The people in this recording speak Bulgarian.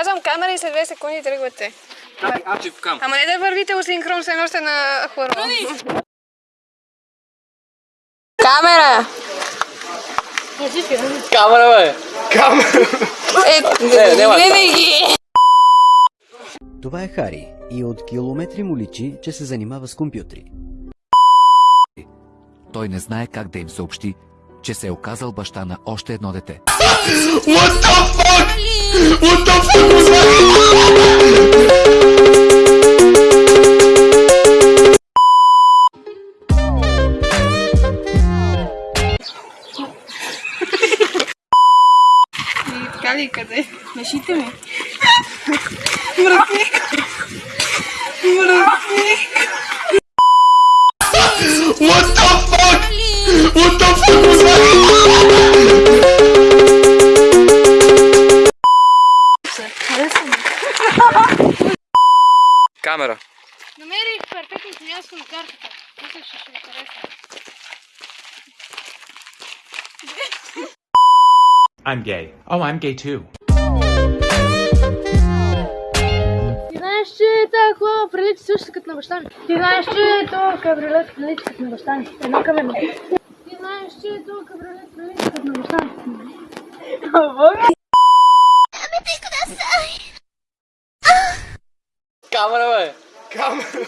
Казвам камера и след 2 секунди тръгвате. Ама не да вървите осинхрон, все едно сте на хоро. Камера! Камера, бе! Е, Не, няма. гледай ги! Това е Хари и от километри му личи, че се занимава с компютри. Той не знае как да им съобщи, че се е оказал баща на още едно дете. Така ли къде? Мешите ми. Мръсник. Мръсник. Камера. Намерих перфектното място на картата. Мисля, че ще ви хареса. I'm gay. Oh, I'm gay too. Ти знаеш, че тази кола прилича също като на баща ми. Ти знаеш, че този кабриолет прилича като на баща ми. Едно към едно. Ти знаеш, че този кабриолет прилича като на баща ми. Камера, бе! Камера!